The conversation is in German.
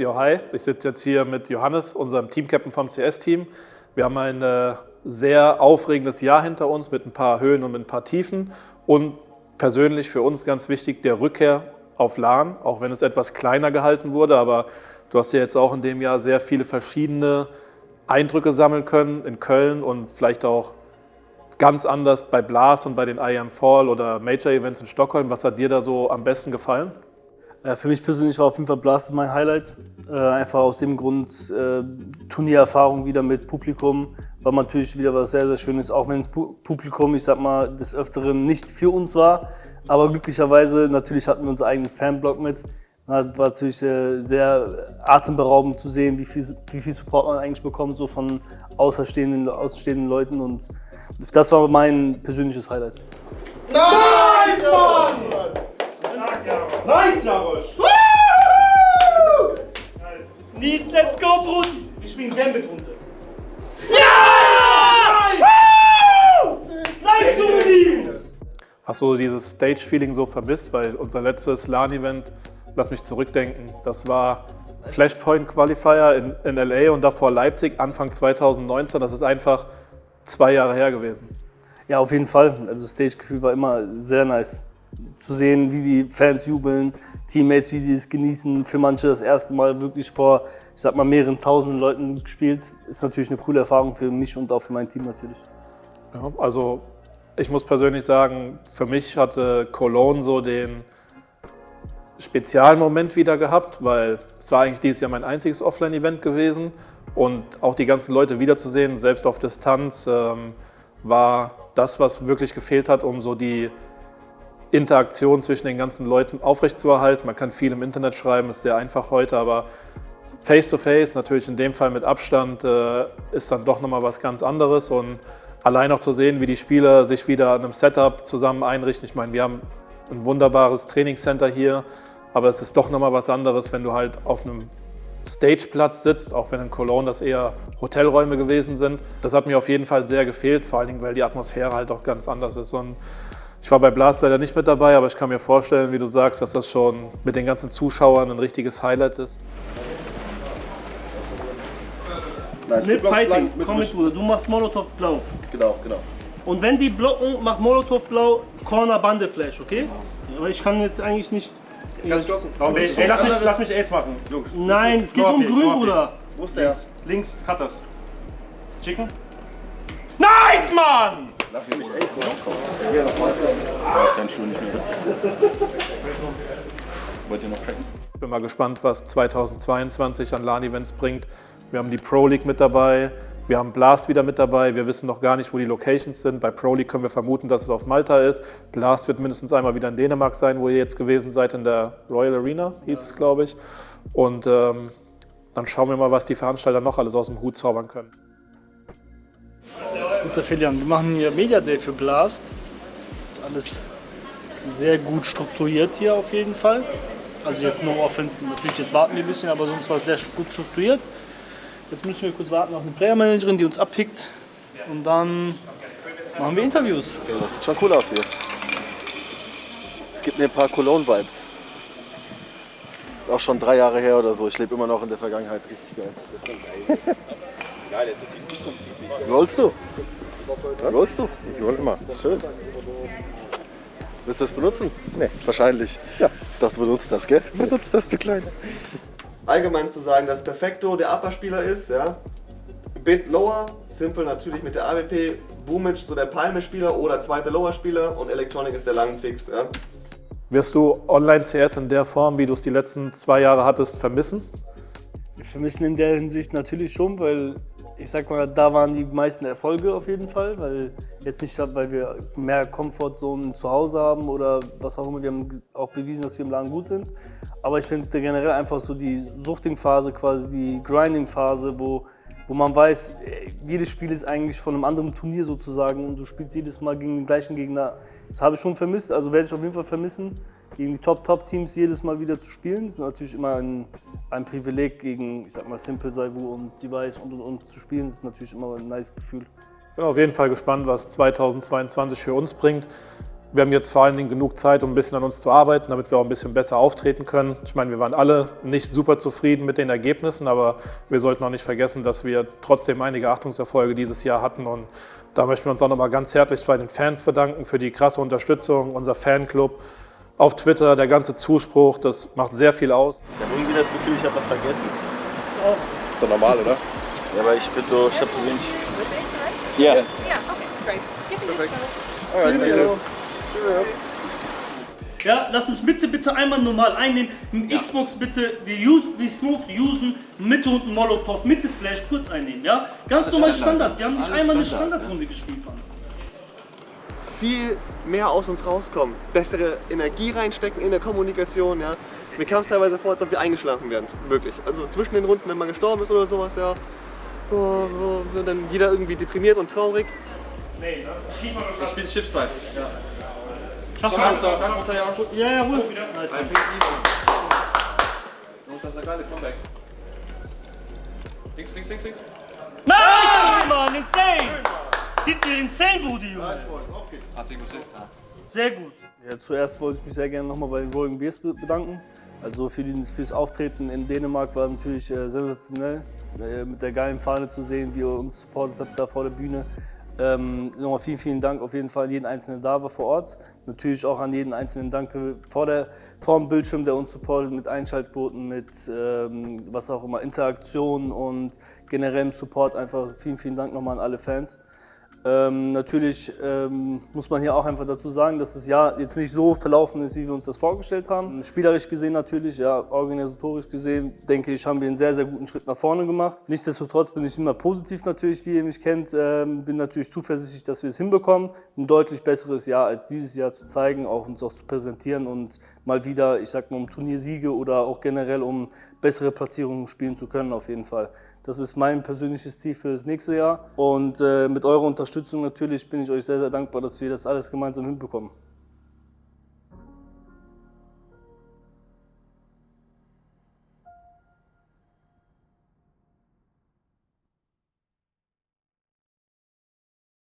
Ja, hi. Ich sitze jetzt hier mit Johannes, unserem Teamcaptain vom CS-Team. Wir haben ein äh, sehr aufregendes Jahr hinter uns mit ein paar Höhen und ein paar Tiefen und persönlich für uns ganz wichtig der Rückkehr auf LAN, auch wenn es etwas kleiner gehalten wurde, aber du hast ja jetzt auch in dem Jahr sehr viele verschiedene Eindrücke sammeln können in Köln und vielleicht auch ganz anders bei Blas und bei den IAM Fall oder Major Events in Stockholm. Was hat dir da so am besten gefallen? Ja, für mich persönlich war auf jeden Fall Blast mein Highlight. Äh, einfach aus dem Grund äh, Turniererfahrung wieder mit Publikum. War natürlich wieder was sehr, sehr Schönes, auch wenn das Publikum, ich sag mal, des Öfteren nicht für uns war. Aber glücklicherweise, natürlich hatten wir unseren eigenen Fanblock mit. Das war natürlich sehr, sehr atemberaubend zu sehen, wie viel, wie viel Support man eigentlich bekommt, so von außerstehenden, außenstehenden Leuten. Und das war mein persönliches Highlight. Nice, Mann! Nice, Jarosch! Nils, let's go, Brudi! Wir spielen Gambit runter. Ja! Nice, du Nils! Hast du dieses Stage-Feeling so vermisst? Weil unser letztes LAN-Event, lass mich zurückdenken, das war Flashpoint Qualifier in, in LA und davor Leipzig Anfang 2019. Das ist einfach zwei Jahre her gewesen. Ja, auf jeden Fall. Also das Stage-Gefühl war immer sehr nice. Zu sehen, wie die Fans jubeln, Teammates, wie sie es genießen. Für manche das erste Mal wirklich vor, ich sag mal, mehreren tausenden Leuten gespielt. Ist natürlich eine coole Erfahrung für mich und auch für mein Team natürlich. Ja, also ich muss persönlich sagen, für mich hatte Cologne so den Spezialmoment wieder gehabt, weil es war eigentlich dieses Jahr mein einziges Offline-Event gewesen und auch die ganzen Leute wiederzusehen, selbst auf Distanz, ähm, war das, was wirklich gefehlt hat, um so die Interaktion zwischen den ganzen Leuten aufrechtzuerhalten. Man kann viel im Internet schreiben, ist sehr einfach heute, aber Face-to-Face, -face, natürlich in dem Fall mit Abstand, äh, ist dann doch nochmal was ganz anderes und allein auch zu sehen, wie die Spieler sich wieder in einem Setup zusammen einrichten. Ich meine, wir haben ein wunderbares Trainingscenter hier, aber es ist doch nochmal was anderes, wenn du halt auf einem Stageplatz sitzt, auch wenn in Cologne das eher Hotelräume gewesen sind. Das hat mir auf jeden Fall sehr gefehlt, vor allen Dingen, weil die Atmosphäre halt auch ganz anders ist. Und ich war bei Blast leider nicht mit dabei, aber ich kann mir vorstellen, wie du sagst, dass das schon mit den ganzen Zuschauern ein richtiges Highlight ist. Nice. Mit Fighting, komm mit Bruder, du machst Molotov blau. Genau, genau. Und wenn die blocken, mach Molotov blau, Corner Bande Flash, okay? Aber ich kann jetzt eigentlich nicht... Ganz geschlossen. Ey, ey, lass, mich, lass mich Ace machen. Jungs. Nein, es geht um Grün, Bruder. Wo ist der? Links, cut das. Chicken. Nice, Mann! Lass mich Ace machen. Hier noch weiter. Ich deinen Schuh nicht mehr. Wollt ihr noch tracken? Ich bin mal gespannt, was 2022 an LAN-Events bringt. Wir haben die Pro League mit dabei, wir haben Blast wieder mit dabei. Wir wissen noch gar nicht, wo die Locations sind. Bei Pro League können wir vermuten, dass es auf Malta ist. Blast wird mindestens einmal wieder in Dänemark sein, wo ihr jetzt gewesen seid, in der Royal Arena, hieß es, glaube ich. Und ähm, dann schauen wir mal, was die Veranstalter noch alles aus dem Hut zaubern können. Guter Filian, wir machen hier Media Day für Blast. Ist alles sehr gut strukturiert hier auf jeden Fall. Also jetzt nur Offense, natürlich jetzt warten wir ein bisschen, aber sonst war es sehr gut strukturiert. Jetzt müssen wir kurz warten auf eine Player Managerin, die uns abpickt. Und dann machen wir Interviews. Ja, das sieht schon cool aus hier. Es gibt mir ein paar Cologne-Vibes. Ist auch schon drei Jahre her oder so. Ich lebe immer noch in der Vergangenheit. Richtig geil. Geil, jetzt ist die Zukunft. Rollst du? Was? Rollst du? Ich roll immer. Schön. Willst du das benutzen? Nee. Wahrscheinlich. Ja. Ich dachte, du benutzt das, gell? Benutzt das, du Kleine. Allgemein zu sagen, dass Perfecto der Upper-Spieler ist, ja. Bit Lower, Simple natürlich mit der AWP, Boomic so der Palme-Spieler oder zweiter Lower-Spieler und Electronic ist der Langenfix, ja. Wirst du Online-CS in der Form, wie du es die letzten zwei Jahre hattest, vermissen? Wir vermissen in der Hinsicht natürlich schon, weil ich sag mal, da waren die meisten Erfolge auf jeden Fall, weil jetzt nicht, weil wir mehr Comfortzonen zu Hause haben oder was auch immer. Wir haben auch bewiesen, dass wir im Laden gut sind. Aber ich finde generell einfach so die Suchting-Phase, quasi die Grinding-Phase, wo, wo man weiß, jedes Spiel ist eigentlich von einem anderen Turnier sozusagen und du spielst jedes Mal gegen den gleichen Gegner. Das habe ich schon vermisst, also werde ich auf jeden Fall vermissen, gegen die Top-Top-Teams jedes Mal wieder zu spielen. Das ist natürlich immer ein, ein Privileg, gegen, ich sag mal, Simple, Saivu und Device und, und, und zu spielen. Das ist natürlich immer ein nice Gefühl. Ich bin auf jeden Fall gespannt, was 2022 für uns bringt. Wir haben jetzt vor allen Dingen genug Zeit, um ein bisschen an uns zu arbeiten, damit wir auch ein bisschen besser auftreten können. Ich meine, wir waren alle nicht super zufrieden mit den Ergebnissen, aber wir sollten auch nicht vergessen, dass wir trotzdem einige Achtungserfolge dieses Jahr hatten. Und da möchten wir uns auch nochmal ganz herzlich bei den Fans verdanken für die krasse Unterstützung, unser Fanclub auf Twitter, der ganze Zuspruch, das macht sehr viel aus. Ich habe irgendwie das Gefühl, ich habe was vergessen. Ist doch normal, oder? Ja, aber ich bin so, ich habe so wenig. Ja. Yeah, okay, great. Give me this photo. Alright, thank you. Ja, lass uns bitte, bitte einmal normal einnehmen. Mit Xbox bitte die, use, die Smoke usen, Mitte und Molotov, Mitte Flash kurz einnehmen, ja? Ganz normal Standard. Wir haben nicht einmal eine Standardrunde gespielt, Mann. viel mehr aus uns rauskommen, bessere Energie reinstecken in der Kommunikation, ja. Mir kam es teilweise vor, als ob wir eingeschlafen wären, wirklich. Also zwischen den Runden, wenn man gestorben ist oder sowas, ja. Oh, oh, und dann jeder irgendwie deprimiert und traurig. Nee, ne? Schieß mal Ich spiele Chipsball. Schaff mal. Ja, ja, ruhig. Nice, Mann. Jungs, das ist ein geiles Comeback. Links, links, links, links. Nice, Mann, insane! Sieht's hier insane, Budi, Junge. Hat sich gesehen. Sehr gut. Ja, zuerst wollte ich mich sehr gerne nochmal bei den Rolling Bears be- bedanken. Also für die, fürs Auftreten in Dänemark war natürlich äh, sensationell. Äh, mit der geilen Fahne zu sehen, wie ihr uns supportet habt da vor der Bühne. Ähm, nochmal vielen, vielen Dank auf jeden Fall an jeden Einzelnen da war vor Ort. Natürlich auch an jeden Einzelnen Danke vor, der, vor dem Bildschirm, der uns supportet mit Einschaltquoten, mit ähm, was auch immer, Interaktion und generellem Support. Einfach vielen, vielen Dank nochmal an alle Fans. Ähm, natürlich ähm, muss man hier auch einfach dazu sagen, dass das Jahr jetzt nicht so verlaufen ist, wie wir uns das vorgestellt haben. Spielerisch gesehen natürlich, ja, organisatorisch gesehen, denke ich, haben wir einen sehr, sehr guten Schritt nach vorne gemacht. Nichtsdestotrotz bin ich immer positiv natürlich, wie ihr mich kennt. Ähm, bin natürlich zuversichtlich, dass wir es hinbekommen, ein deutlich besseres Jahr als dieses Jahr zu zeigen, auch uns auch zu präsentieren und mal wieder, ich sag mal, um Turniersiege oder auch generell um bessere Platzierungen spielen zu können, auf jeden Fall. Das ist mein persönliches Ziel für das nächste Jahr. Und äh, mit eurer Unterstützung natürlich bin ich euch sehr, sehr dankbar, dass wir das alles gemeinsam hinbekommen.